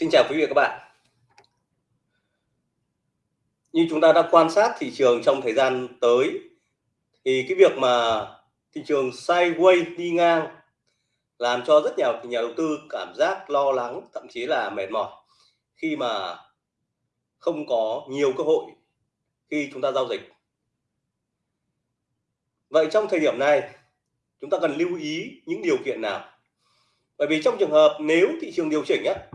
Xin chào quý vị và các bạn. Như chúng ta đã quan sát thị trường trong thời gian tới, thì cái việc mà thị trường sideways đi ngang làm cho rất nhiều nhà đầu tư cảm giác lo lắng, thậm chí là mệt mỏi khi mà không có nhiều cơ hội khi chúng ta giao dịch. Vậy trong thời điểm này, chúng ta cần lưu ý những điều kiện nào? Bởi vì trong trường hợp nếu thị trường điều chỉnh á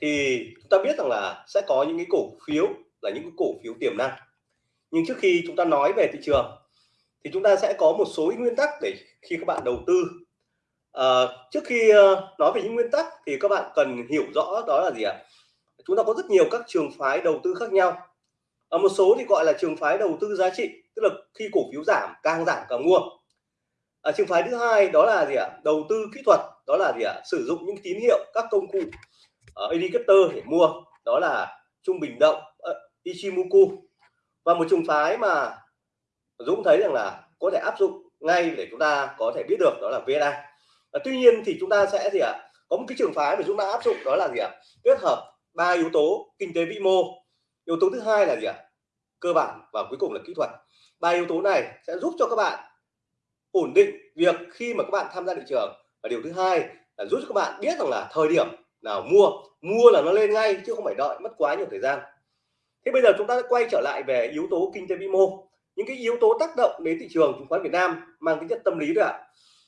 thì chúng ta biết rằng là sẽ có những cái cổ phiếu là những cái cổ phiếu tiềm năng. Nhưng trước khi chúng ta nói về thị trường thì chúng ta sẽ có một số nguyên tắc để khi các bạn đầu tư. À, trước khi ờ, nói về những nguyên tắc thì các bạn cần hiểu rõ đó là gì ạ? Chúng ta có rất nhiều các trường phái đầu tư khác nhau. Ở một số thì gọi là trường phái đầu tư giá trị tức là khi cổ phiếu giảm càng giảm càng mua. À, trường phái thứ hai đó là gì ạ? Đầu tư kỹ thuật đó là gì ạ? Sử dụng những tín hiệu các công cụ uh, indicator để mua đó là trung bình động uh, Ichimoku. Và một trường phái mà Dũng thấy rằng là có thể áp dụng ngay để chúng ta có thể biết được đó là VNA à, tuy nhiên thì chúng ta sẽ gì ạ? Có một cái trường phái mà chúng ta áp dụng đó là gì ạ? Kết hợp ba yếu tố kinh tế vĩ mô. Yếu tố thứ hai là gì ạ? Cơ bản và cuối cùng là kỹ thuật. Ba yếu tố này sẽ giúp cho các bạn ổn định việc khi mà các bạn tham gia thị trường. Và điều thứ hai là giúp cho các bạn biết rằng là thời điểm nào mua. Mua là nó lên ngay chứ không phải đợi mất quá nhiều thời gian. Thế bây giờ chúng ta quay trở lại về yếu tố kinh tế vĩ mô. Những cái yếu tố tác động đến thị trường chứng khoán Việt Nam mang tính chất tâm lý đấy ạ.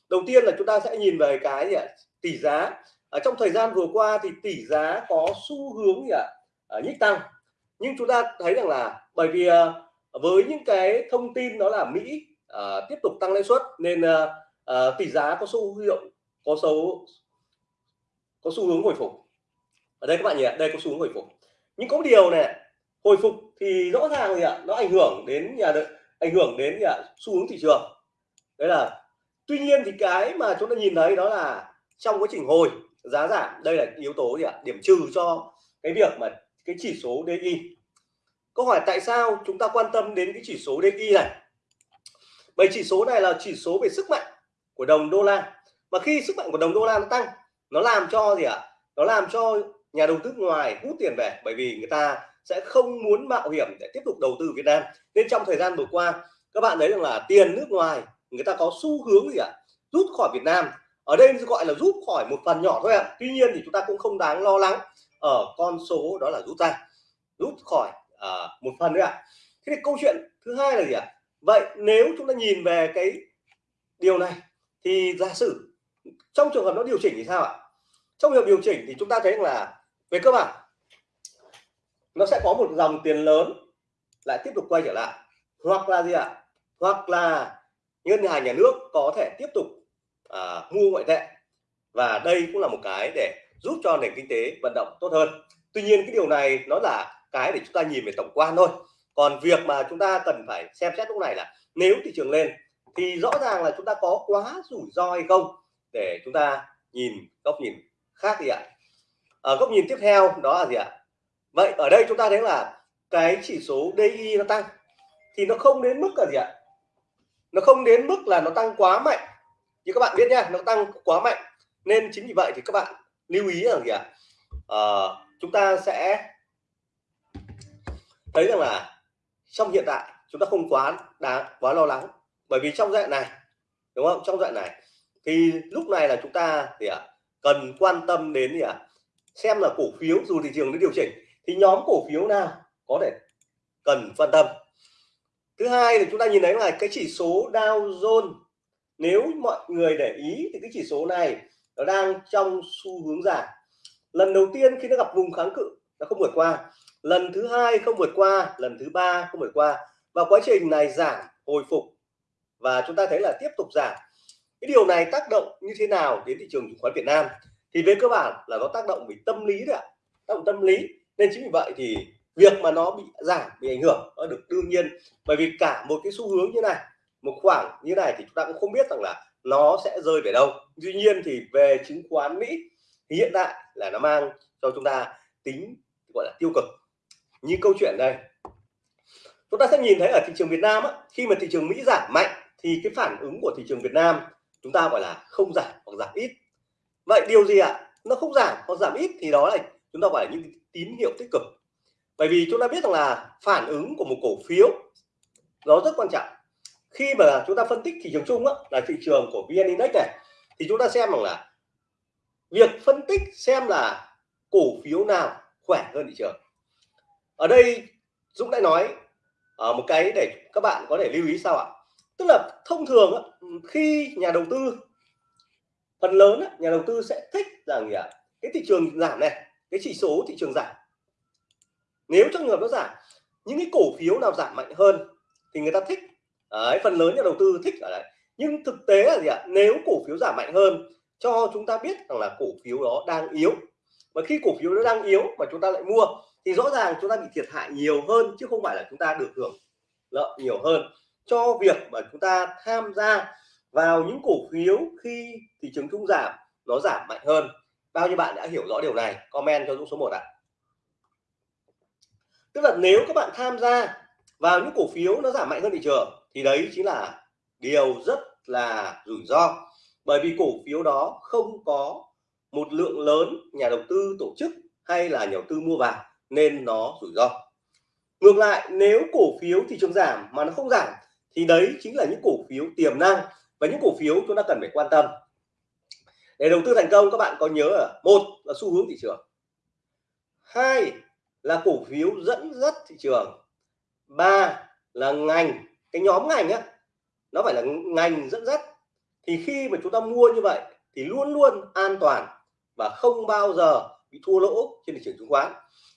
Đầu tiên là chúng ta sẽ nhìn về cái gì ạ? Tỷ giá. Ở trong thời gian vừa qua thì tỷ giá có xu hướng gì ạ? À, nhích tăng. Nhưng chúng ta thấy rằng là bởi vì à, với những cái thông tin đó là Mỹ à, tiếp tục tăng lãi suất nên à, à, tỷ giá có xu hiệu có xấu có xu hướng hồi phục. Ở đây các bạn nhỉ đây có xu hướng hồi phục. Nhưng có điều này hồi phục thì rõ ràng gì ạ nó ảnh hưởng đến nhà đợi, ảnh hưởng đến nhà xu hướng thị trường. Đấy là tuy nhiên thì cái mà chúng ta nhìn thấy đó là trong quá trình hồi giá giảm đây là yếu tố gì ạ điểm trừ cho cái việc mà cái chỉ số DI câu hỏi tại sao chúng ta quan tâm đến cái chỉ số DI này? Bởi chỉ số này là chỉ số về sức mạnh của đồng đô la. Mà khi sức mạnh của đồng đô la nó tăng nó làm cho gì ạ? Nó làm cho nhà đầu tư ngoài hút tiền về bởi vì người ta sẽ không muốn mạo hiểm để tiếp tục đầu tư Việt Nam. Nên trong thời gian vừa qua các bạn thấy rằng là tiền nước ngoài người ta có xu hướng gì ạ? Rút khỏi Việt Nam. Ở đây gọi là rút khỏi một phần nhỏ thôi ạ. Tuy nhiên thì chúng ta cũng không đáng lo lắng ở con số đó là rút ra. Rút khỏi à, một phần nữa ạ. Thế thì câu chuyện thứ hai là gì ạ? Vậy nếu chúng ta nhìn về cái điều này thì giả sử trong trường hợp nó điều chỉnh thì sao ạ? Trong việc điều chỉnh thì chúng ta thấy là về cơ bản nó sẽ có một dòng tiền lớn lại tiếp tục quay trở lại. Hoặc là gì ạ? Hoặc là ngân hàng nhà nước có thể tiếp tục à, mua ngoại tệ. Và đây cũng là một cái để giúp cho nền kinh tế vận động tốt hơn. Tuy nhiên cái điều này nó là cái để chúng ta nhìn về tổng quan thôi. Còn việc mà chúng ta cần phải xem xét lúc này là nếu thị trường lên thì rõ ràng là chúng ta có quá rủi ro hay không để chúng ta nhìn góc nhìn khác gì ạ? Ở góc nhìn tiếp theo đó là gì ạ? Vậy ở đây chúng ta thấy là cái chỉ số DI nó tăng thì nó không đến mức là gì ạ? Nó không đến mức là nó tăng quá mạnh. Như các bạn biết nhá nó tăng quá mạnh. Nên chính vì vậy thì các bạn lưu ý rằng gì ạ? À, chúng ta sẽ thấy rằng là trong hiện tại chúng ta không quá đáng quá lo lắng. Bởi vì trong giai đoạn này đúng không? Trong giai đoạn này thì lúc này là chúng ta thì à, cần quan tâm đến gì ạ? À, xem là cổ phiếu dù thị trường nó điều chỉnh thì nhóm cổ phiếu nào có thể cần quan tâm? Thứ hai là chúng ta nhìn thấy là cái chỉ số Dow Jones nếu mọi người để ý thì cái chỉ số này nó đang trong xu hướng giảm. Lần đầu tiên khi nó gặp vùng kháng cự nó không vượt qua. Lần thứ hai không vượt qua lần thứ ba không vượt qua. Và quá trình này giảm hồi phục. Và chúng ta thấy là tiếp tục giảm cái điều này tác động như thế nào đến thị trường chứng khoán Việt Nam? Thì về cơ bản là nó tác động về tâm lý đấy ạ. Tác động tâm lý. Nên chính vì vậy thì việc mà nó bị giảm bị ảnh hưởng nó được đương nhiên. Bởi vì cả một cái xu hướng như này một khoảng như này thì chúng ta cũng không biết rằng là nó sẽ rơi về đâu. Tuy nhiên thì về chứng khoán Mỹ thì hiện tại là nó mang cho chúng ta tính gọi là tiêu cực. Như câu chuyện đây. Chúng ta sẽ nhìn thấy ở thị trường Việt Nam á, khi mà thị trường Mỹ giảm mạnh thì cái phản ứng của thị trường Việt Nam chúng ta gọi là không giảm hoặc giảm ít. Vậy điều gì ạ? Nó không giảm hoặc giảm ít thì đó là chúng ta gọi là những tín hiệu tích cực. Bởi vì chúng ta biết rằng là phản ứng của một cổ phiếu nó rất quan trọng. Khi mà chúng ta phân tích thị trường chung á, là thị trường của VN Index này thì chúng ta xem rằng là việc phân tích xem là cổ phiếu nào khỏe hơn thị trường. Ở đây Dũng đã nói ở một cái để các bạn có thể lưu ý sao ạ tức là thông thường khi nhà đầu tư phần lớn nhà đầu tư sẽ thích rằng gì ạ? Cái thị trường giảm này cái chỉ số thị trường giảm. Nếu trong trường hợp nó giảm những cái cổ phiếu nào giảm mạnh hơn thì người ta thích. Đấy, phần lớn nhà đầu tư thích ở đấy. Nhưng thực tế là gì ạ? Nếu cổ phiếu giảm mạnh hơn cho chúng ta biết rằng là cổ phiếu đó đang yếu. Và khi cổ phiếu nó đang yếu mà chúng ta lại mua thì rõ ràng chúng ta bị thiệt hại nhiều hơn chứ không phải là chúng ta được hưởng lợi nhiều hơn cho việc mà chúng ta tham gia vào những cổ phiếu khi thị trường chung giảm, nó giảm mạnh hơn. Bao nhiêu bạn đã hiểu rõ điều này? Comment cho Dũng số 1 ạ. Tức là nếu các bạn tham gia vào những cổ phiếu nó giảm mạnh hơn thị trường, thì đấy chính là điều rất là rủi ro. Bởi vì cổ phiếu đó không có một lượng lớn nhà đầu tư tổ chức hay là nhà đầu tư mua vào, nên nó rủi ro. Ngược lại, nếu cổ phiếu thị trường giảm mà nó không giảm thì đấy chính là những cổ phiếu tiềm năng và những cổ phiếu chúng ta cần phải quan tâm. Để đầu tư thành công, các bạn có nhớ là một là xu hướng thị trường. Hai là cổ phiếu dẫn dắt thị trường. Ba là ngành, cái nhóm ngành á, nó phải là ngành dẫn dắt. Thì khi mà chúng ta mua như vậy thì luôn luôn an toàn và không bao giờ bị thua lỗ trên thị trường chứng khoán.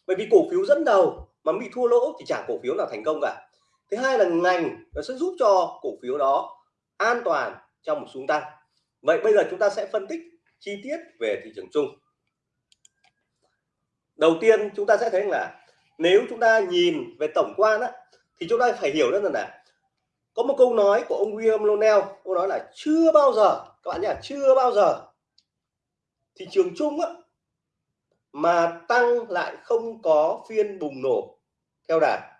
Bởi vì cổ phiếu dẫn đầu mà bị thua lỗ thì chẳng cổ phiếu nào thành công cả thứ hai là ngành nó sẽ giúp cho cổ phiếu đó an toàn trong một xuống tăng. Vậy bây giờ chúng ta sẽ phân tích chi tiết về thị trường chung. Đầu tiên chúng ta sẽ thấy là nếu chúng ta nhìn về tổng quan á, thì chúng ta phải hiểu rất là có một câu nói của ông William Lonell ông nói là chưa bao giờ các bạn nhỉ chưa bao giờ thị trường chung á, mà tăng lại không có phiên bùng nổ theo đà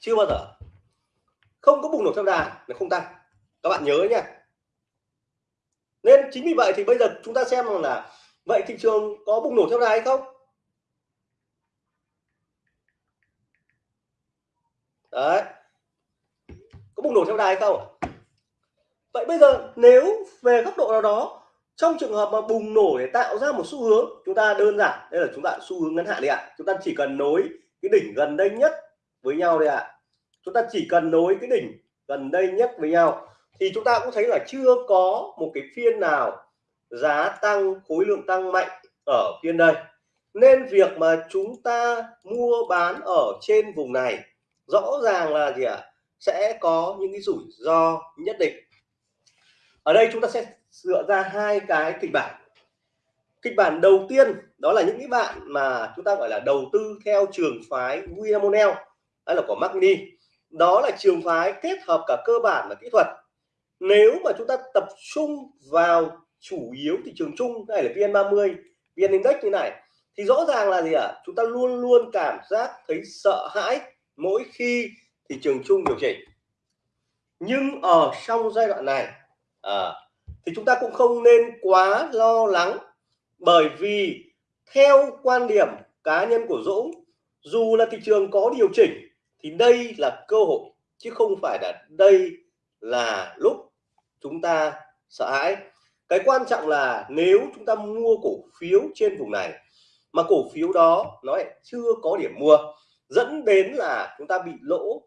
chưa bao giờ. Không có bùng nổ theo đà là không tăng. Các bạn nhớ nhé nên chính vì vậy thì bây giờ chúng ta xem là vậy thị trường có bùng nổ theo đà hay không? Đấy. Có bùng nổ theo đà hay không vậy bây giờ nếu về góc độ nào đó, trong trường hợp mà bùng nổ để tạo ra một xu hướng, chúng ta đơn giản, đây là chúng ta xu hướng ngắn hạn đi ạ. Chúng ta chỉ cần nối cái đỉnh gần đây nhất với nhau đây ạ. Chúng ta chỉ cần nối cái đỉnh gần đây nhất với nhau thì chúng ta cũng thấy là chưa có một cái phiên nào giá tăng, khối lượng tăng mạnh ở phiên đây. Nên việc mà chúng ta mua bán ở trên vùng này rõ ràng là gì ạ? À? sẽ có những cái rủi ro nhất định. Ở đây chúng ta sẽ dựa ra hai cái kịch bản. Kịch bản đầu tiên đó là những cái bạn mà chúng ta gọi là đầu tư theo trường phái William O'Neill hay là của Magni đó là trường phái kết hợp cả cơ bản và kỹ thuật. Nếu mà chúng ta tập trung vào chủ yếu thị trường chung hay là VN30 VN Index như này thì rõ ràng là gì ạ? À? chúng ta luôn luôn cảm giác thấy sợ hãi mỗi khi thị trường chung điều chỉnh. Nhưng ở trong giai đoạn này à, thì chúng ta cũng không nên quá lo lắng bởi vì theo quan điểm cá nhân của Dũng dù là thị trường có điều chỉnh thì đây là cơ hội, chứ không phải là đây là lúc chúng ta sợ hãi cái quan trọng là nếu chúng ta mua cổ phiếu trên vùng này, mà cổ phiếu đó nó lại chưa có điểm mua, dẫn đến là chúng ta bị lỗ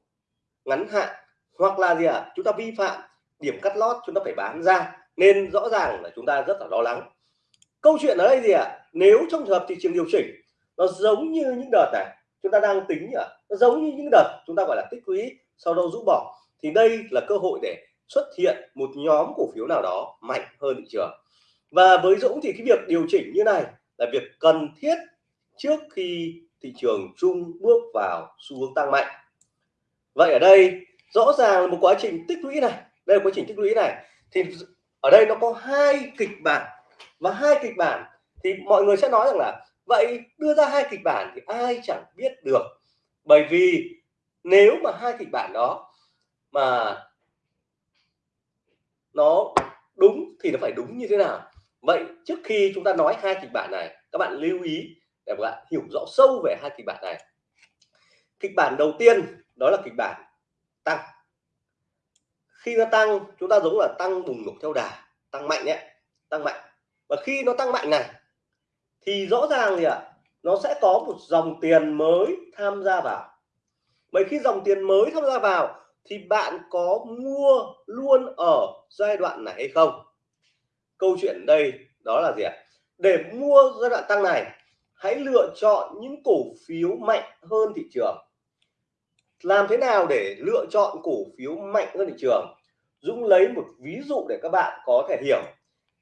ngắn hạn, hoặc là gì ạ à? chúng ta vi phạm điểm cắt lót chúng ta phải bán ra, nên rõ ràng là chúng ta rất là lo lắng câu chuyện ở đây gì ạ à? nếu trong trường hợp thị trường điều chỉnh, nó giống như những đợt này chúng ta đang tính nhỉ? Nó giống như những đợt chúng ta gọi là tích lũy, sau đó rũ bỏ. Thì đây là cơ hội để xuất hiện một nhóm cổ phiếu nào đó mạnh hơn thị trường. Và với Dũng thì cái việc điều chỉnh như này là việc cần thiết trước khi thị trường chung bước vào xu hướng tăng mạnh. Vậy ở đây, rõ ràng là một quá trình tích lũy này, đây là quá trình tích lũy này. Thì ở đây nó có hai kịch bản. Và hai kịch bản thì mọi người sẽ nói rằng là vậy đưa ra hai kịch bản thì ai chẳng biết được. Bởi vì nếu mà hai kịch bản đó mà nó đúng thì nó phải đúng như thế nào? Vậy trước khi chúng ta nói hai kịch bản này, các bạn lưu ý để các bạn hiểu rõ sâu về hai kịch bản này. Kịch bản đầu tiên đó là kịch bản tăng. Khi nó tăng, chúng ta giống là tăng bùng nổ theo đà, tăng mạnh nhé tăng mạnh. Và khi nó tăng mạnh này thì rõ ràng gì ạ à, nó sẽ có một dòng tiền mới tham gia vào. Vậy khi dòng tiền mới tham gia vào thì bạn có mua luôn ở giai đoạn này hay không? Câu chuyện đây đó là gì ạ? Để mua giai đoạn tăng này hãy lựa chọn những cổ phiếu mạnh hơn thị trường. Làm thế nào để lựa chọn cổ phiếu mạnh hơn thị trường? Dũng lấy một ví dụ để các bạn có thể hiểu.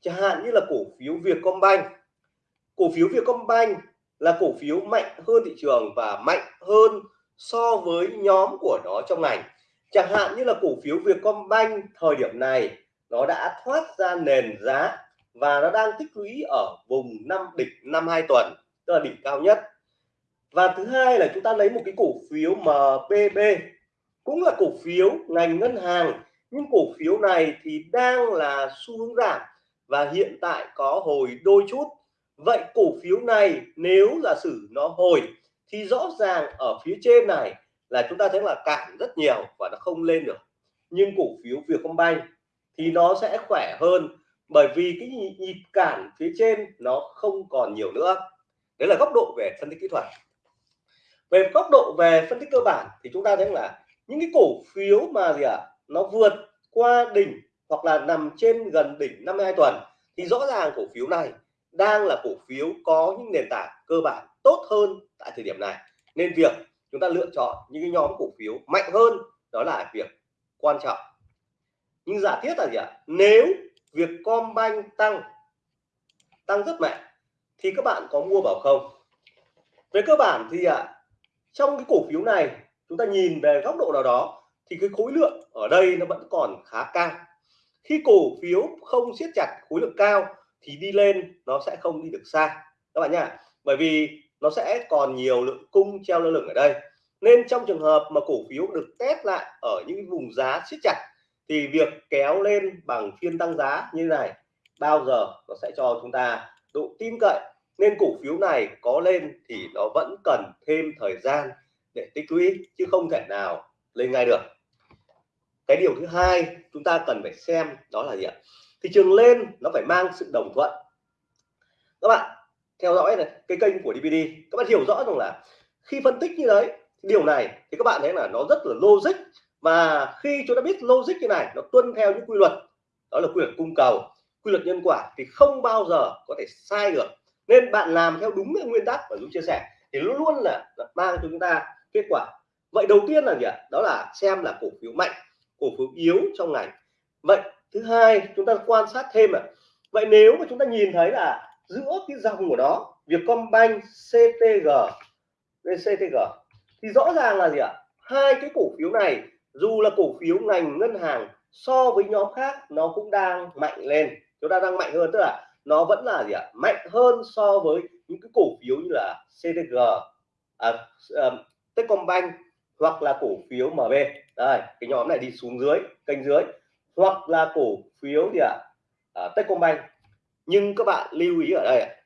Chẳng hạn như là cổ phiếu Vietcombank cổ phiếu Vietcombank là cổ phiếu mạnh hơn thị trường và mạnh hơn so với nhóm của nó trong ngành. Chẳng hạn như là cổ phiếu Vietcombank thời điểm này, nó đã thoát ra nền giá và nó đang tích lũy ở vùng năm đỉnh năm hai tuần, tức là đỉnh cao nhất. Và thứ hai là chúng ta lấy một cái cổ phiếu MPB cũng là cổ phiếu ngành ngân hàng, nhưng cổ phiếu này thì đang là xu hướng giảm và hiện tại có hồi đôi chút vậy cổ phiếu này nếu là sử nó hồi thì rõ ràng ở phía trên này là chúng ta thấy là cản rất nhiều và nó không lên được. Nhưng cổ phiếu Vietcombank thì nó sẽ khỏe hơn bởi vì cái nhịp cản phía trên nó không còn nhiều nữa. Đấy là góc độ về phân tích kỹ thuật. Về góc độ về phân tích cơ bản thì chúng ta thấy là những cái cổ phiếu mà gì ạ à, nó vượt qua đỉnh hoặc là nằm trên gần đỉnh 52 tuần thì rõ ràng cổ phiếu này đang là cổ phiếu có những nền tảng cơ bản tốt hơn tại thời điểm này. Nên việc chúng ta lựa chọn những cái nhóm cổ phiếu mạnh hơn đó là việc quan trọng. Nhưng giả thiết là gì ạ? Nếu việc Combank tăng tăng rất mạnh, thì các bạn có mua vào không? Về cơ bản thì ạ, trong cái cổ phiếu này, chúng ta nhìn về góc độ nào đó, thì cái khối lượng ở đây nó vẫn còn khá cao. Khi cổ phiếu không siết chặt khối lượng cao thì đi lên nó sẽ không đi được xa. Các bạn nhá, bởi vì nó sẽ còn nhiều lượng cung treo lơ lửng ở đây. Nên trong trường hợp mà cổ phiếu được test lại ở những vùng giá siết chặt, thì việc kéo lên bằng phiên tăng giá như này bao giờ nó sẽ cho chúng ta độ tin cậy. Nên cổ phiếu này có lên thì nó vẫn cần thêm thời gian để tích lũy, chứ không thể nào lên ngay được. Cái điều thứ hai chúng ta cần phải xem đó là gì ạ? Thị trường lên nó phải mang sự đồng thuận. Các bạn theo dõi này cái kênh của DVD các bạn hiểu rõ rằng là khi phân tích như đấy điều này thì các bạn thấy là nó rất là logic. Và khi chúng ta biết logic như này nó tuân theo những quy luật đó là quy luật cung cầu quy luật nhân quả thì không bao giờ có thể sai được. Nên bạn làm theo đúng cái nguyên tắc mà Dũng chia sẻ thì luôn luôn là, là mang cho chúng ta kết quả. Vậy đầu tiên là gì ạ? Đó là xem là cổ phiếu mạnh cổ phiếu yếu trong ngành. Vậy thứ hai chúng ta quan sát thêm ạ. Vậy nếu mà chúng ta nhìn thấy là giữa cái dòng của nó Vietcombank CTG VCTG thì rõ ràng là gì ạ? Hai cái cổ phiếu này dù là cổ phiếu ngành ngân hàng so với nhóm khác nó cũng đang mạnh lên. Chúng ta đang mạnh hơn tức là nó vẫn là gì ạ? Mạnh hơn so với những cái cổ phiếu như là CTG à, à, Techcombank hoặc là cổ phiếu MB đây cái nhóm này đi xuống dưới kênh dưới hoặc là cổ phiếu gì ạ? À, Techcombank. Nhưng các bạn lưu ý ở đây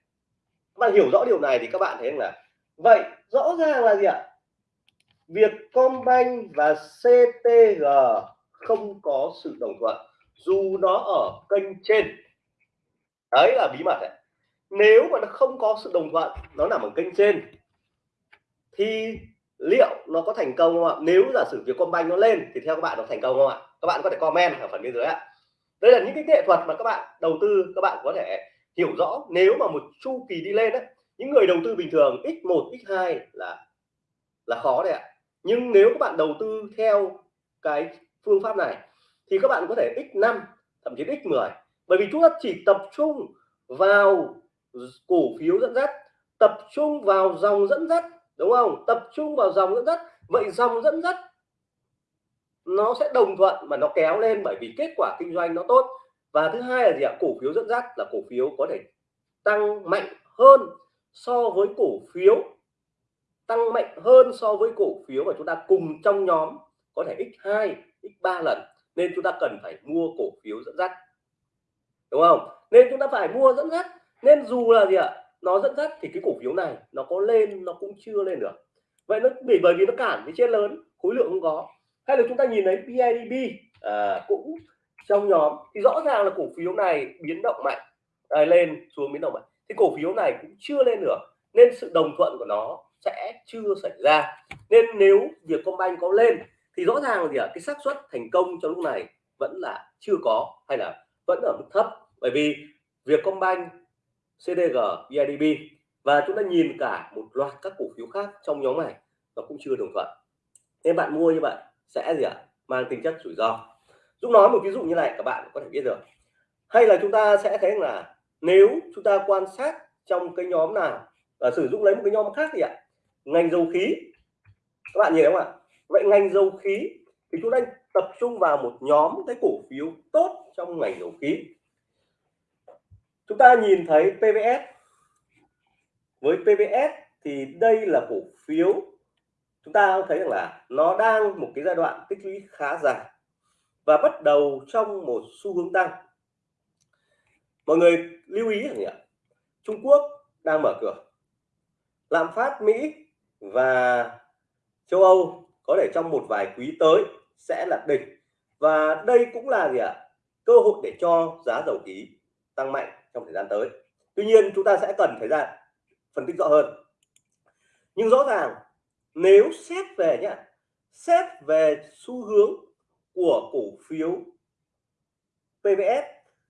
các bạn hiểu rõ điều này thì các bạn thấy là vậy rõ ràng là gì ạ? Vietcombank và CTG không có sự đồng thuận dù nó ở kênh trên. Đấy là bí mật đấy. Nếu mà nó không có sự đồng thuận nó nằm ở kênh trên thì liệu nó có thành công không ạ? Nếu giả sử Vietcombank nó lên thì theo các bạn nó thành công không ạ? Các bạn có thể comment ở phần bên dưới ạ. Đây là những cái nghệ thuật mà các bạn đầu tư, các bạn có thể hiểu rõ. Nếu mà một chu kỳ đi lên đấy những người đầu tư bình thường x1 x2 là là khó đấy ạ. Nhưng nếu các bạn đầu tư theo cái phương pháp này, thì các bạn có thể x5 thậm chí x10 bởi vì chúng ta chỉ tập trung vào cổ phiếu dẫn dắt, tập trung vào dòng dẫn dắt, đúng không? Tập trung vào dòng dẫn dắt. Vậy dòng dẫn dắt nó sẽ đồng thuận mà nó kéo lên bởi vì kết quả kinh doanh nó tốt. Và thứ hai là gì ạ? Cổ phiếu dẫn dắt là cổ phiếu có thể tăng mạnh hơn so với cổ phiếu, tăng mạnh hơn so với cổ phiếu mà chúng ta cùng trong nhóm có thể x2 x3 lần. Nên chúng ta cần phải mua cổ phiếu dẫn dắt. Đúng không? Nên chúng ta phải mua dẫn dắt. Nên dù là gì ạ? Nó dẫn dắt thì cái cổ phiếu này nó có lên, nó cũng chưa lên được. Vậy nó, bởi bởi vì nó cản cái trên lớn, khối lượng không có hay là chúng ta nhìn thấy BIDB à, cũng trong nhóm thì rõ ràng là cổ phiếu này biến động mạnh à, lên xuống biến động mạnh. Thì cổ phiếu này cũng chưa lên được nên sự đồng thuận của nó sẽ chưa xảy ra. Nên nếu việc công banh có lên thì rõ ràng là gì ạ? Cái xác suất thành công trong lúc này vẫn là chưa có hay là vẫn ở mức thấp. Bởi vì việc công banh CDG BIDB và chúng ta nhìn cả một loạt các cổ phiếu khác trong nhóm này nó cũng chưa đồng thuận. Nên bạn mua như vậy sẽ gì ạ? Mang tính chất rủi ro. Dũng nói một ví dụ như này, các bạn có thể biết được. Hay là chúng ta sẽ thấy là nếu chúng ta quan sát trong cái nhóm nào và sử dụng lấy một cái nhóm khác thì ạ. Ngành dầu khí. Các bạn nhìn thấy không ạ? Vậy ngành dầu khí thì chúng ta tập trung vào một nhóm cái cổ phiếu tốt trong ngành dầu khí. Chúng ta nhìn thấy PVS với PVS thì đây là cổ phiếu chúng ta thấy rằng là nó đang một cái giai đoạn tích lũy khá dài và bắt đầu trong một xu hướng tăng. Mọi người lưu ý rằng Trung Quốc đang mở cửa. Lạm phát Mỹ và châu Âu có thể trong một vài quý tới sẽ là đỉnh. Và đây cũng là gì ạ? Cơ hội để cho giá dầu khí tăng mạnh trong thời gian tới. Tuy nhiên, chúng ta sẽ cần thời gian phân tích rõ hơn. Nhưng rõ ràng nếu xét về nhá xét về xu hướng của cổ phiếu PVS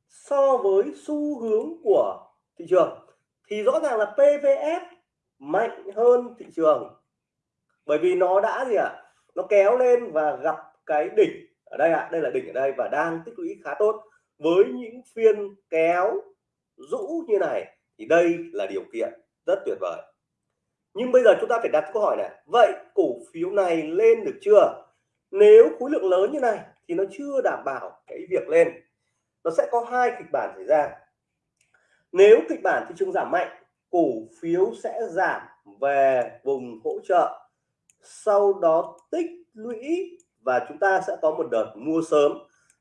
so với xu hướng của thị trường thì rõ ràng là PVS mạnh hơn thị trường. Bởi vì nó đã gì ạ? À? nó kéo lên và gặp cái đỉnh ở đây ạ. À, đây là đỉnh ở đây và đang tích lũy khá tốt với những phiên kéo rũ như này. Thì đây là điều kiện rất tuyệt vời nhưng bây giờ chúng ta phải đặt câu hỏi này. Vậy cổ phiếu này lên được chưa? Nếu khối lượng lớn như này thì nó chưa đảm bảo cái việc lên. Nó sẽ có hai kịch bản xảy ra. Nếu kịch bản thị trường giảm mạnh, cổ phiếu sẽ giảm về vùng hỗ trợ. Sau đó tích lũy và chúng ta sẽ có một đợt mua sớm.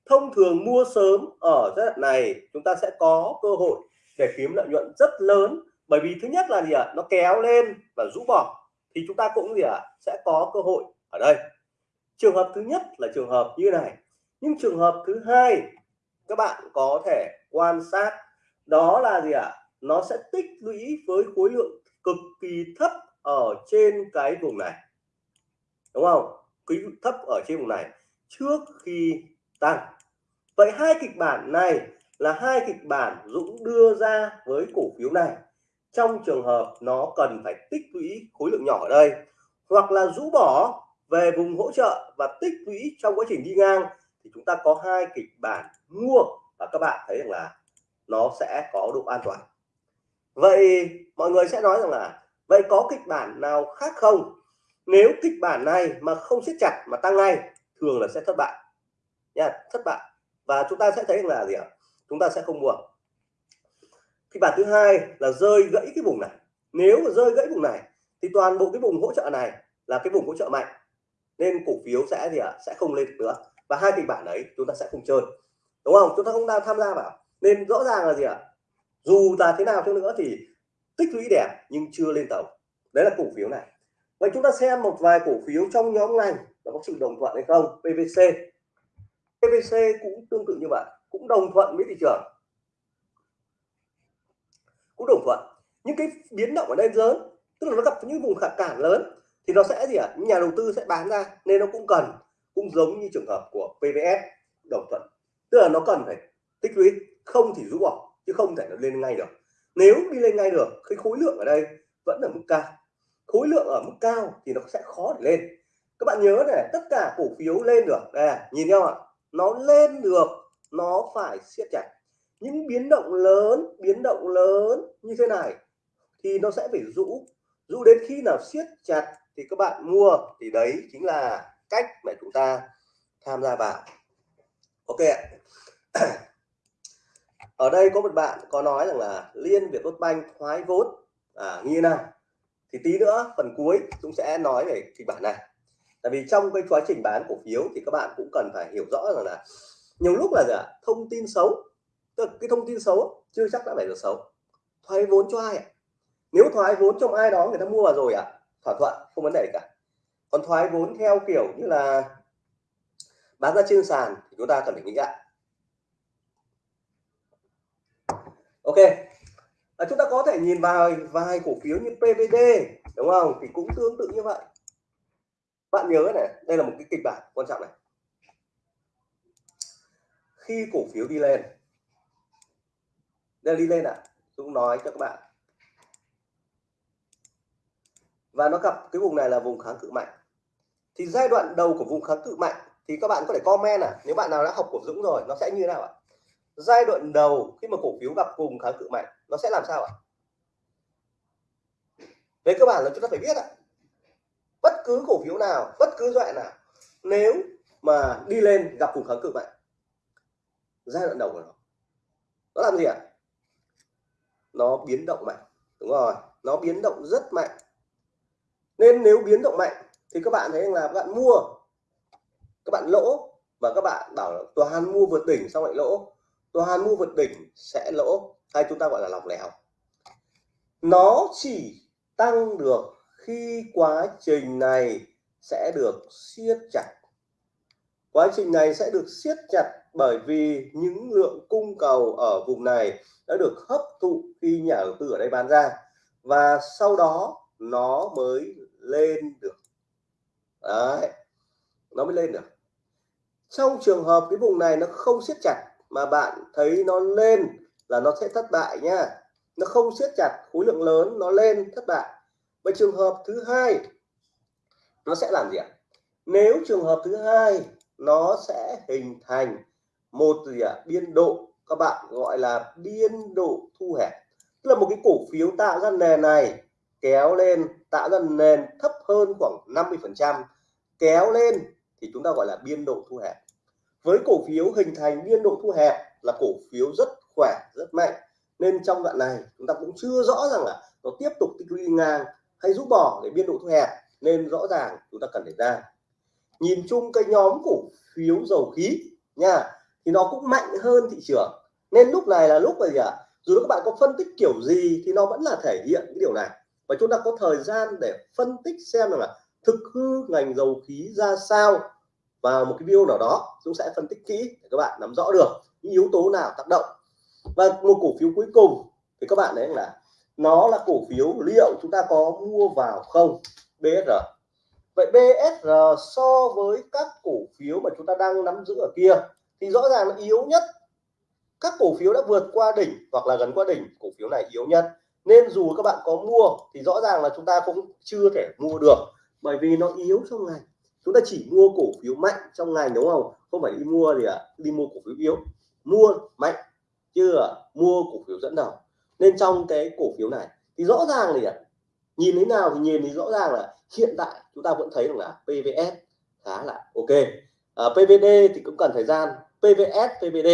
Thông thường mua sớm ở giai đoạn này, chúng ta sẽ có cơ hội để kiếm lợi nhuận rất lớn bởi vì thứ nhất là gì ạ? Nó kéo lên và rũ bỏ. Thì chúng ta cũng gì ạ? Sẽ có cơ hội ở đây. Trường hợp thứ nhất là trường hợp như này. Nhưng trường hợp thứ hai, các bạn có thể quan sát. Đó là gì ạ? Nó sẽ tích lũy với khối lượng cực kỳ thấp ở trên cái vùng này. Đúng không? Quý thấp ở trên vùng này trước khi tăng. Vậy hai kịch bản này là hai kịch bản Dũng đưa ra với cổ phiếu này trong trường hợp nó cần phải tích lũy khối lượng nhỏ ở đây, hoặc là rũ bỏ về vùng hỗ trợ và tích lũy trong quá trình đi ngang, thì chúng ta có hai kịch bản mua và các bạn thấy rằng là nó sẽ có độ an toàn. Vậy mọi người sẽ nói rằng là, vậy có kịch bản nào khác không? Nếu kịch bản này mà không siết chặt mà tăng ngay, thường là sẽ thất bại. Nha, thất bại. Và chúng ta sẽ thấy là gì ạ? Chúng ta sẽ không mua kịch bản thứ hai là rơi gãy cái vùng này. Nếu mà rơi gãy vùng này, thì toàn bộ cái vùng hỗ trợ này là cái vùng hỗ trợ mạnh. Nên cổ phiếu sẽ gì ạ? Sẽ không lên được nữa. Và hai kịch bản đấy chúng ta sẽ không chơi. Đúng không? Chúng ta không đang tham gia vào. Nên rõ ràng là gì ạ? Dù là thế nào cho nữa thì tích lũy đẹp nhưng chưa lên tàu. Đấy là cổ phiếu này. Vậy chúng ta xem một vài cổ phiếu trong nhóm ngành là có sự đồng thuận hay không? PVC PVC cũng tương tự như vậy, cũng đồng thuận với thị trường cũng đồng thuận. Những cái biến động ở đây lớn, tức là nó gặp những vùng khả cản lớn, thì nó sẽ gì ạ? À? nhà đầu tư sẽ bán ra, nên nó cũng cần, cũng giống như trường hợp của PVS đồng thuận. Tức là nó cần phải tích lũy, không thì rũ bỏ, chứ không thể nó lên ngay được. Nếu đi lên ngay được, cái khối lượng ở đây vẫn ở mức cao. Khối lượng ở mức cao thì nó sẽ khó để lên. Các bạn nhớ này, tất cả cổ phiếu lên được. Đây à, nhìn nhau ạ. Nó lên được, nó phải siết chặt những biến động lớn biến động lớn như thế này thì nó sẽ phải rũ. Rũ đến khi nào siết chặt thì các bạn mua. Thì đấy chính là cách mà chúng ta tham gia vào. Ok ạ. Ở đây có một bạn có nói rằng là liên việt tốt banh thoái vốn. À, như nào? Thì tí nữa phần cuối chúng sẽ nói về kịch bản này. Tại vì trong cái quá trình bán cổ phiếu thì các bạn cũng cần phải hiểu rõ rằng là nhiều lúc là gì thông tin xấu tức cái thông tin xấu chưa chắc đã phải là xấu. Thoái vốn cho ai ạ? Nếu thoái vốn trong ai đó người ta mua vào rồi ạ thỏa thuận không vấn đề gì cả. Còn thoái vốn theo kiểu như là bán ra trên sàn thì chúng ta cần phải nghĩ lại. Ok. À, chúng ta có thể nhìn vào vài cổ phiếu như PVD đúng không? Thì cũng tương tự như vậy. Bạn nhớ này đây là một cái kịch bản quan trọng này. Khi cổ phiếu đi lên đây đi lên ạ. À, Dũng nói cho các bạn. Và nó gặp cái vùng này là vùng kháng cự mạnh. Thì giai đoạn đầu của vùng kháng cự mạnh thì các bạn có thể comment à. Nếu bạn nào đã học của Dũng rồi nó sẽ như thế nào ạ? Giai đoạn đầu khi mà cổ phiếu gặp vùng kháng cự mạnh nó sẽ làm sao ạ? Về cơ bản là chúng ta phải biết ạ. Bất cứ cổ phiếu nào bất cứ loại nào nếu mà đi lên gặp vùng kháng cự mạnh giai đoạn đầu của nó nó làm gì ạ? Nó biến động mạnh, đúng rồi, nó biến động rất mạnh. Nên nếu biến động mạnh thì các bạn thấy là các bạn mua, các bạn lỗ và các bạn bảo là toàn mua vượt đỉnh xong lại lỗ. Toàn mua vượt đỉnh sẽ lỗ, hay chúng ta gọi là lọc lẻo. Nó chỉ tăng được khi quá trình này sẽ được siết chặt. Quá trình này sẽ được siết chặt bởi vì những lượng cung cầu ở vùng này đã được hấp thụ khi nhà đầu tư ở đây bán ra, và sau đó nó mới lên được. Đấy, nó mới lên được. Trong trường hợp cái vùng này nó không siết chặt mà bạn thấy nó lên là nó sẽ thất bại nha nó không siết chặt, khối lượng lớn nó lên, thất bại. Và trường hợp thứ hai, nó sẽ làm gì ạ? Nếu trường hợp thứ hai, nó sẽ hình thành một gì ạ? Biên độ. Các bạn gọi là biên độ thu hẹp. Tức là một cái cổ phiếu tạo ra nền này, kéo lên, tạo ra nền thấp hơn khoảng 50 phần trăm. Kéo lên thì chúng ta gọi là biên độ thu hẹp. Với cổ phiếu hình thành biên độ thu hẹp là cổ phiếu rất khỏe, rất mạnh. Nên trong đoạn này, chúng ta cũng chưa rõ rằng là nó tiếp tục đi ngang hay rút bỏ để biên độ thu hẹp. Nên rõ ràng chúng ta cần để ra. Nhìn chung cái nhóm cổ phiếu dầu khí nha thì nó cũng mạnh hơn thị trường. Nên lúc này là lúc mà gì ạ? À? dù các bạn có phân tích kiểu gì thì nó vẫn là thể hiện cái điều này. Và chúng ta có thời gian để phân tích xem là thực hư ngành dầu khí ra sao vào một cái video nào đó. Chúng sẽ phân tích kỹ để các bạn nắm rõ được những yếu tố nào tác động. Và một cổ phiếu cuối cùng thì các bạn đấy là, nó là cổ phiếu liệu chúng ta có mua vào không? BSR vậy BSR so với các cổ phiếu mà chúng ta đang nắm giữ ở kia thì rõ ràng là yếu nhất các cổ phiếu đã vượt qua đỉnh hoặc là gần qua đỉnh cổ phiếu này yếu nhất. Nên dù các bạn có mua thì rõ ràng là chúng ta cũng chưa thể mua được bởi vì nó yếu trong ngành chúng ta chỉ mua cổ phiếu mạnh trong ngành đúng không? Không phải đi mua thì à, đi mua cổ phiếu yếu. Mua mạnh chưa mua cổ phiếu dẫn đầu. Nên trong cái cổ phiếu này thì rõ ràng thì à, nhìn thế nào thì nhìn thì rõ ràng là hiện tại chúng ta vẫn thấy rằng là PVS khá là ok. Ờ, à, PVD thì cũng cần thời gian. PVS PVD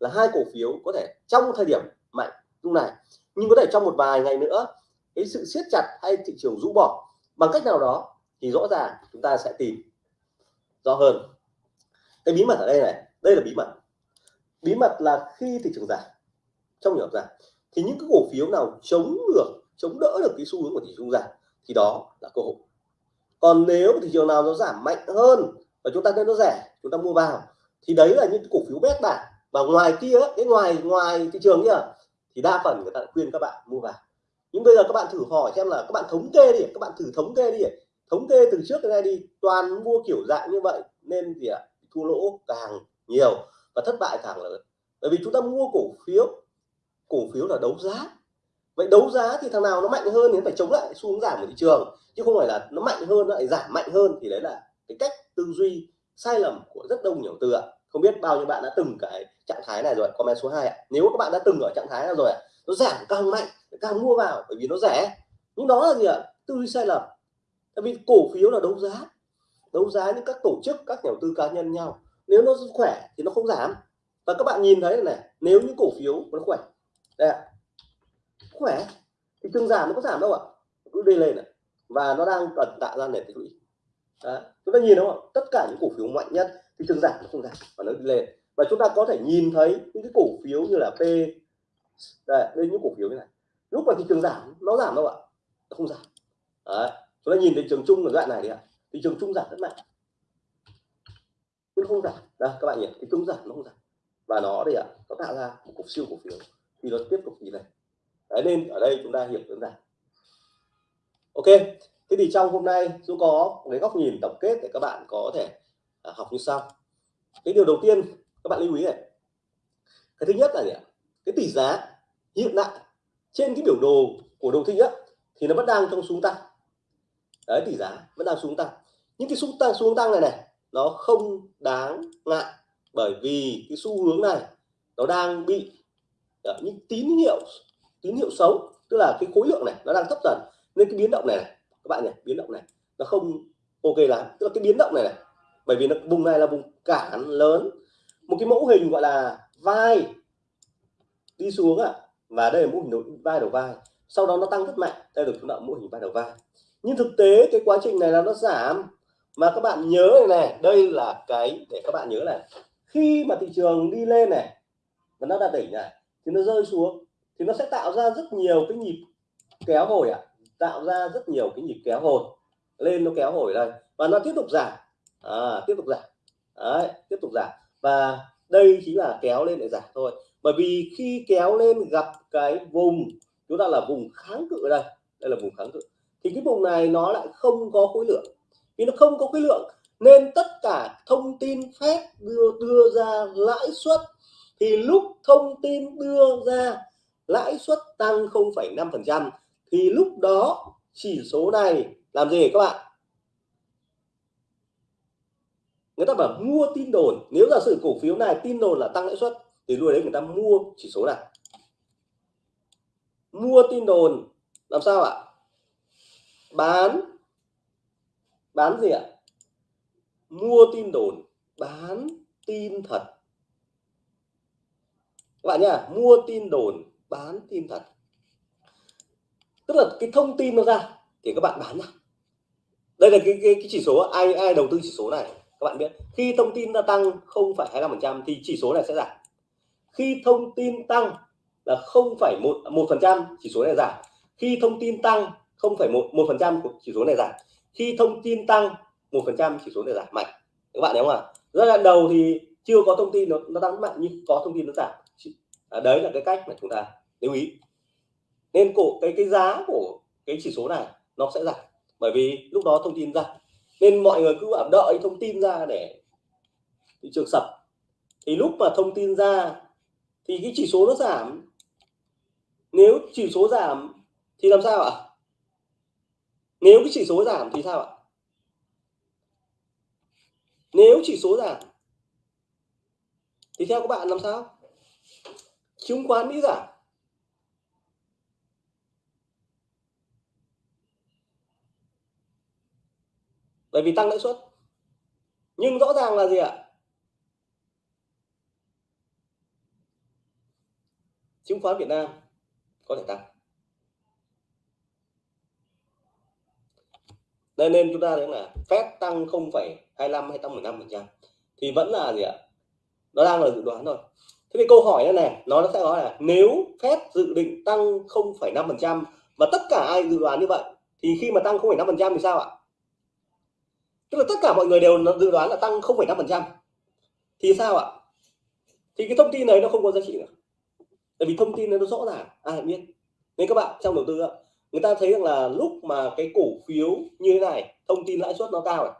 là hai cổ phiếu có thể trong thời điểm mạnh lúc này nhưng có thể trong một vài ngày nữa cái sự siết chặt hay thị trường rũ bỏ bằng cách nào đó thì rõ ràng chúng ta sẽ tìm rõ hơn. Cái bí mật ở đây này đây là bí mật. Bí mật là khi thị trường giảm trong trường giảm thì những cái cổ phiếu nào chống được chống đỡ được cái xu hướng của thị trường giảm thì đó là cơ hội. Còn nếu thị trường nào nó giảm mạnh hơn và chúng ta thấy nó rẻ, chúng ta mua vào. Thì đấy là những cổ phiếu bét bản và ngoài kia, cái ngoài ngoài thị trường kia, thì đa phần người ta khuyên các bạn mua vào. Nhưng bây giờ các bạn thử hỏi xem là các bạn thống kê đi, các bạn thử thống kê đi. Thống kê từ trước đến nay đi, toàn mua kiểu dạng như vậy nên gì ạ? Thua lỗ càng nhiều và thất bại càng lớn. Bởi vì chúng ta mua cổ phiếu cổ phiếu là đấu giá. Vậy đấu giá thì thằng nào nó mạnh hơn thì phải chống lại xu hướng giảm của thị trường, chứ không phải là nó mạnh hơn nó lại giảm mạnh hơn thì đấy là cái cách tư duy sai lầm của rất đông nhiều từ ạ. Không biết bao nhiêu bạn đã từng cái trạng thái này rồi, comment số 2 ạ. Nếu các bạn đã từng ở trạng thái này rồi ạ, nó giảm càng mạnh càng mua vào, bởi vì nó rẻ. Nhưng đó là gì ạ? Tư duy sai lầm. Tại vì cổ phiếu là đấu giá. Đấu giá những các tổ chức, các nhà đầu tư cá nhân nhau. Nếu nó khỏe thì nó không giảm. Và các bạn nhìn thấy này, nếu những cổ phiếu nó khỏe, đây ạ. Khỏe, thì tương giảm nó có giảm đâu ạ. Cứ đi lên này và nó đang cần tạo ra nền tích lũy chúng ta nhìn đúng không? Tất cả những cổ phiếu mạnh nhất thì trường giảm nó không giảm và nó đi lên. Và chúng ta có thể nhìn thấy những cái cổ phiếu như là P đây đây những cổ phiếu như này. Lúc mà thị trường giảm nó giảm đâu ạ? Nó không giảm. Đấy. chúng ta nhìn thấy trường chung ở đoạn này đi ạ. Thị trường chung giảm rất mạnh. Nhưng không giảm. Đây các bạn nhìn thị trường giảm nó không giảm. Và nó đây ạ nó tạo ra một cổ siêu cổ phiếu. Thì nó tiếp tục như này. Đấy, nên ở đây chúng ta hiểu đơn giản. Ok thế thì trong hôm nay Dũng có cái góc nhìn tổng kết để các bạn có thể à, học như sau. Cái điều đầu tiên các bạn lưu ý này. Cái thứ nhất là gì ạ? Cái tỷ giá hiện tại trên cái biểu đồ của đồ thị á thì nó vẫn đang trong xuống tăng. Đấy tỷ giá vẫn đang xuống tăng. Những cái xuống tăng xuống tăng này này nó không đáng ngại bởi vì cái xu hướng này nó đang bị à, những tín hiệu tín hiệu xấu tức là cái khối lượng này nó đang thấp dần. Nên cái biến động này, này các bạn nhỉ biến động này, nó không ok lắm. Tức là cái biến động này này, bởi vì nó, vùng này là vùng cản lớn. Một cái mẫu hình gọi là vai đi xuống ạ. À. và đây là mẫu hình vai đầu vai. Sau đó nó tăng rất mạnh. Đây được chúng ta mẫu hình vai đầu vai. Nhưng thực tế cái quá trình này là nó giảm. Mà các bạn nhớ này này, đây là cái, để các bạn nhớ này, khi mà thị trường đi lên này và nó đạt đỉnh này, thì nó rơi xuống, thì nó sẽ tạo ra rất nhiều cái nhịp kéo hồi ạ. à tạo ra rất nhiều cái nhịp kéo hồi lên nó kéo hồi đây và nó tiếp tục giảm. À, tiếp tục giảm. Đấy, tiếp tục giảm. Và đây chính là kéo lên để giảm thôi. Bởi vì khi kéo lên gặp cái vùng chúng ta là vùng kháng cự đây đây là vùng kháng cự thì cái vùng này nó lại không có khối lượng. Vì nó không có khối lượng nên tất cả thông tin phép đưa đưa ra lãi suất thì lúc thông tin đưa ra lãi suất tăng 0,5% thì lúc đó, chỉ số này làm gì các bạn? Người ta bảo mua tin đồn. Nếu giả sử cổ phiếu này tin đồn là tăng lãi suất, thì lúc đấy người ta mua chỉ số này. Mua tin đồn, làm sao ạ? Bán. Bán gì ạ? Mua tin đồn, bán tin thật. Các bạn nhá, mua tin đồn, bán tin thật tức là cái thông tin nó ra thì các bạn bán ra đây là cái, cái, cái chỉ số ai ai đầu tư chỉ số này các bạn biết. Khi thông tin đã tăng 0,25% thì chỉ số này sẽ giảm. Khi thông tin tăng là 0,1 một phần trăm chỉ số này giảm. Khi thông tin tăng 0,1 một phần trăm của chỉ số này giảm. Khi thông tin tăng một phần trăm chỉ số này giảm. Mạnh. Các bạn thấy không ạ? Giai đoạn đầu thì chưa có thông tin nó, nó tăng mạnh nhưng có thông tin nó giảm. À, đấy là cái cách mà chúng ta lưu ý nên cổ, cái cái giá của cái chỉ số này nó sẽ giảm. Bởi vì lúc đó thông tin ra. Nên mọi người cứ bảo đợi thông tin ra để thị trường sập. Thì lúc mà thông tin ra thì cái chỉ số nó giảm. Nếu chỉ số giảm thì làm sao ạ? Nếu cái chỉ số giảm thì sao ạ? Nếu chỉ số giảm thì theo các bạn làm sao? Chứng khoán mỹ giảm. Bởi vì tăng lãi suất. Nhưng rõ ràng là gì ạ? Chứng khoán Việt Nam có thể tăng. Đây nên chúng ta thấy là phép tăng 0,25 hay tăng 15 phần trăm thì vẫn là gì ạ? Nó đang là dự đoán thôi. Thế thì câu hỏi này, này nó sẽ nói là nếu phép dự định tăng 0,5 phần trăm và tất cả ai dự đoán như vậy thì khi mà tăng 0,5 phần trăm thì sao ạ? Tức là tất cả mọi người đều dự đoán là tăng 0,5% thì sao ạ? Thì cái thông tin này nó không có giá trị nữa. Tại vì thông tin này nó rõ ràng ai biết. Nên các bạn trong đầu tư người ta thấy rằng là lúc mà cái cổ phiếu như thế này thông tin lãi suất nó cao này.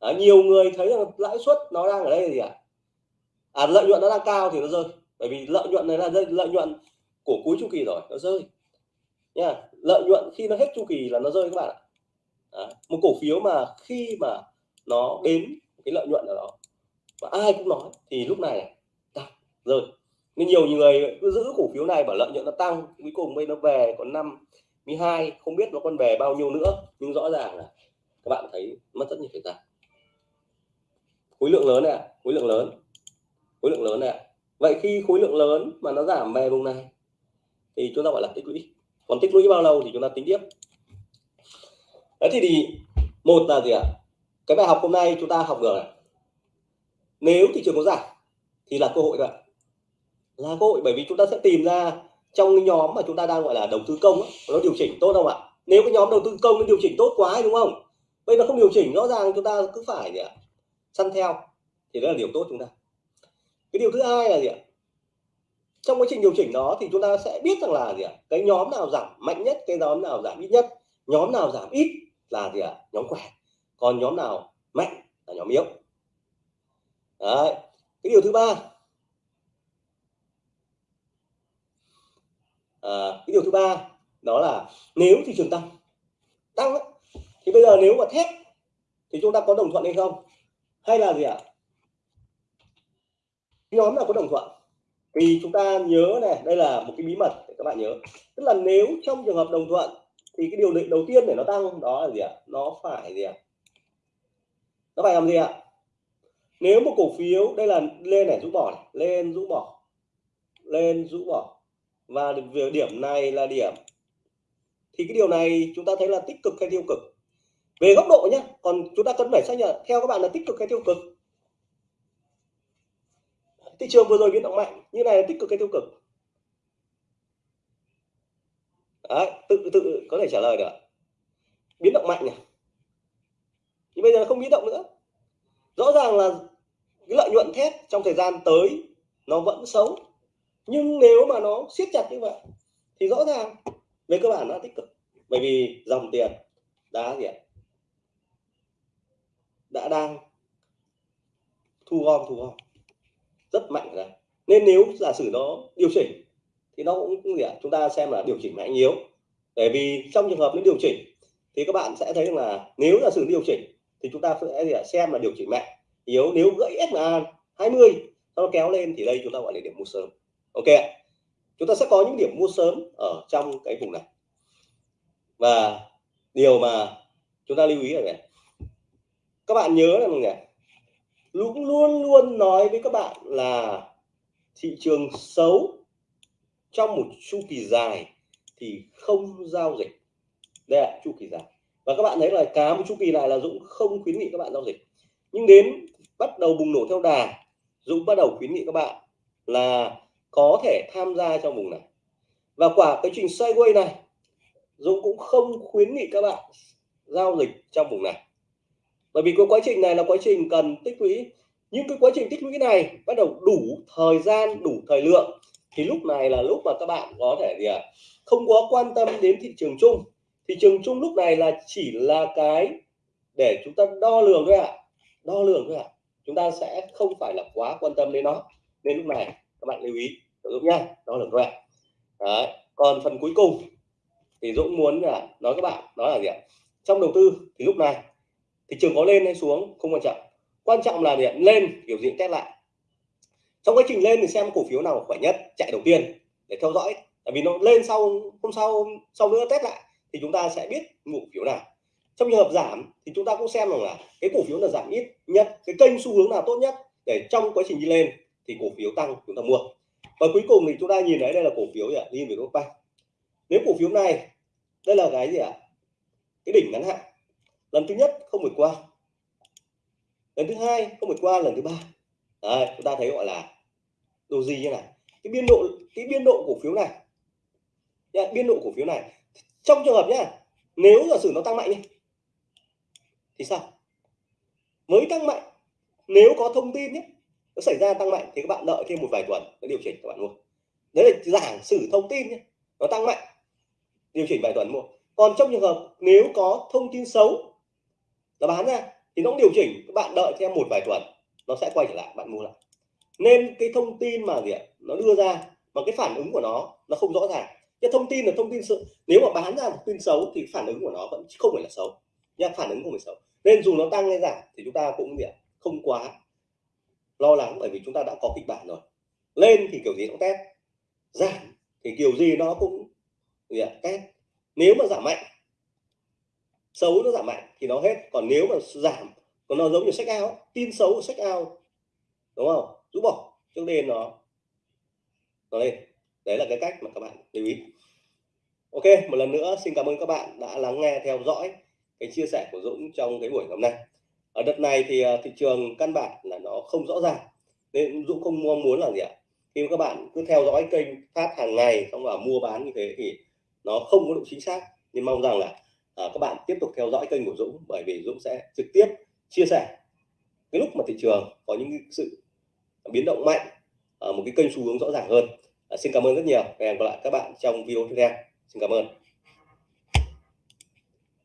À, nhiều người thấy rằng lãi suất nó đang ở đây là gì ạ? À? lợi nhuận nó đang cao thì nó rơi. Bởi vì lợi nhuận này là rơi lợi nhuận của cuối chu kỳ rồi nó rơi. Nha lợi nhuận khi nó hết chu kỳ là nó rơi các bạn ạ. Đấy. một cổ phiếu mà khi mà nó đến cái lợi nhuận ở đó và ai cũng nói thì lúc này tăng. Rồi, nên nhiều người cứ giữ cổ phiếu này bảo lợi nhuận nó tăng, cuối cùng bây nó về còn năm 12 không biết nó còn về bao nhiêu nữa. Nhưng rõ ràng là các bạn thấy mất rất nhiều thời gian. Khối lượng lớn này khối lượng lớn, khối lượng lớn này vậy khi khối lượng lớn mà nó giảm về vùng này thì chúng ta gọi là tích lũy. Còn tích lũy bao lâu thì chúng ta tính tiếp? Đấy thì, thì một là gì ạ? Cái bài học hôm nay chúng ta học được này. nếu thị trường có giảm thì là cơ hội rồi, là cơ hội bởi vì chúng ta sẽ tìm ra trong cái nhóm mà chúng ta đang gọi là đầu tư công ấy, nó điều chỉnh tốt không ạ? Nếu cái nhóm đầu tư công nó điều chỉnh tốt quá đúng không? Bây giờ không điều chỉnh rõ ràng chúng ta cứ phải gì ạ? Săn theo thì đó là điều tốt chúng ta. Cái điều thứ hai là gì ạ? Trong quá trình điều chỉnh đó thì chúng ta sẽ biết rằng là gì ạ? Cái nhóm nào giảm mạnh nhất cái nhóm nào giảm ít nhất? Nhóm nào giảm ít là gì ạ? Nhóm khỏe còn nhóm nào? Mạnh là nhóm yếu. Đấy. cái điều thứ ba. À, cái điều thứ ba đó là nếu thị trường tăng tăng thì bây giờ nếu mà thép thì chúng ta có đồng thuận hay không? Hay là gì ạ? Nhóm nào có đồng thuận? Thì chúng ta nhớ này đây là một cái bí mật để các bạn nhớ. Tức là nếu trong trường hợp đồng thuận thì cái điều định đầu tiên để nó tăng đó là gì ạ? Nó phải gì ạ? Nó phải làm gì ạ? Nếu một cổ phiếu đây là lên này rũ bỏ này, lên rũ bỏ lên rũ bỏ. Và việc điểm này là điểm. Thì cái điều này chúng ta thấy là tích cực hay tiêu cực? Về góc độ nhé còn chúng ta cần phải xác nhận theo các bạn là tích cực hay tiêu cực? Thị trường vừa rồi biến động mạnh như này là tích cực hay tiêu cực? Đấy, tự tự có thể trả lời được biến động mạnh này nhưng bây giờ không biến động nữa. Rõ ràng là cái lợi nhuận thép trong thời gian tới nó vẫn xấu. Nhưng nếu mà nó siết chặt như vậy thì rõ ràng về cơ bản nó tích cực. Bởi vì dòng tiền đã gì ạ? Đã đang thu gom thu gom. Rất mạnh rồi nên nếu giả sử nó điều chỉnh thì nó cũng gì ạ chúng ta xem là điều chỉnh mạnh yếu. Bởi vì trong trường hợp nó điều chỉnh, thì các bạn sẽ thấy là nếu là sự điều chỉnh, thì chúng ta sẽ xem là điều chỉnh mạnh yếu. Nếu gãy SMA 20 nó kéo lên thì đây chúng ta gọi là điểm mua sớm. Ok chúng ta sẽ có những điểm mua sớm ở trong cái vùng này. Và điều mà chúng ta lưu ý là này các bạn nhớ là này luôn luôn luôn nói với các bạn là thị trường xấu trong một chu kỳ dài thì không giao dịch. Đây là chu kỳ dài. Và các bạn thấy là cá một chu kỳ này là Dũng không khuyến nghị các bạn giao dịch. Nhưng đến bắt đầu bùng nổ theo đà, Dũng bắt đầu khuyến nghị các bạn là có thể tham gia trong vùng này. Và quả cái trình sideways này, Dũng cũng không khuyến nghị các bạn giao dịch trong vùng này. Bởi vì cái quá trình này là quá trình cần tích lũy. Nhưng cái quá trình tích lũy này bắt đầu đủ thời gian, đủ thời lượng thì lúc này là lúc mà các bạn có thể gì à không có quan tâm đến thị trường chung. Thị trường chung lúc này là chỉ là cái để chúng ta đo lường thôi ạ. À. đo lường thôi ạ. À. chúng ta sẽ không phải là quá quan tâm đến nó. Nên lúc này, các bạn lưu ý giúp nhá, đo lường thôi ạ. Đấy. còn phần cuối cùng thì Dũng muốn là nói các bạn, đó là gì ạ? Trong đầu tư thì lúc này, thị trường có lên hay xuống? Không quan trọng. Quan trọng là gì lên kiểu gì test lại trong quá trình lên thì xem cổ phiếu nào khỏe nhất chạy đầu tiên để theo dõi. Tại vì nó lên sau hôm sau sau nữa test lại thì chúng ta sẽ biết cổ phiếu nào. Trong trường hợp giảm thì chúng ta cũng xem rằng là cái cổ phiếu là giảm ít nhất cái kênh xu hướng nào tốt nhất để trong quá trình đi lên thì cổ phiếu tăng chúng ta mua. Và cuối cùng thì chúng ta nhìn thấy đây là cổ phiếu gì ạ? Đi về ba nếu cổ phiếu này đây là cái gì ạ? Cái đỉnh ngắn hạn. Lần thứ nhất không vượt qua. Lần thứ hai không vượt qua lần thứ ba. Đấy, chúng ta thấy gọi là đồ gì như này? Cái biên độ cái biên độ cổ phiếu này. Yeah, biên độ cổ phiếu này. Trong trường hợp nhá nếu giả sử nó tăng mạnh đi thì sao? Mới tăng mạnh nếu có thông tin nhé nó xảy ra tăng mạnh thì các bạn đợi thêm một vài tuần nó điều chỉnh các bạn mua. Đấy là giả sử thông tin nhé nó tăng mạnh điều chỉnh vài tuần mua. Còn trong trường hợp nếu có thông tin xấu nó bán ra thì nó cũng điều chỉnh các bạn đợi thêm một vài tuần nó sẽ quay trở lại bạn mua lại nên cái thông tin mà gì ạ, nó đưa ra và cái phản ứng của nó nó không rõ ràng. Cái thông tin là thông tin sự, nếu mà bán ra một tin xấu thì phản ứng của nó vẫn không phải là xấu nha, phản ứng không phải xấu. Nên dù nó tăng hay giảm thì chúng ta cũng gì ạ, không quá lo lắng bởi vì chúng ta đã có kịch bản rồi. Lên thì kiểu gì cũng test, giảm thì kiểu gì nó cũng gì ạ, test. Nếu mà giảm mạnh, xấu nó giảm mạnh thì nó hết. Còn nếu mà giảm, còn nó giống như sách ao tin xấu sách ao đúng không? Rũ bỏ cho lên nó nó lên. Đấy là cái cách mà các bạn lưu ý. Ok một lần nữa xin cảm ơn các bạn đã lắng nghe theo dõi cái chia sẻ của Dũng trong cái buổi hôm nay. Ở đợt này thì à, thị trường căn bản là nó không rõ ràng nên Dũng không mong muốn là gì ạ? Khi mà các bạn cứ theo dõi kênh phát hàng ngày xong và mua bán như thế thì nó không có độ chính xác. Nhưng mong rằng là à, các bạn tiếp tục theo dõi kênh của Dũng bởi vì Dũng sẽ trực tiếp chia sẻ cái lúc mà thị trường có những sự biến động mạnh ở một cái kênh xu hướng rõ ràng hơn. À, xin cảm ơn rất nhiều. Hẹn gặp lại các bạn trong video tiếp theo. Xin cảm ơn.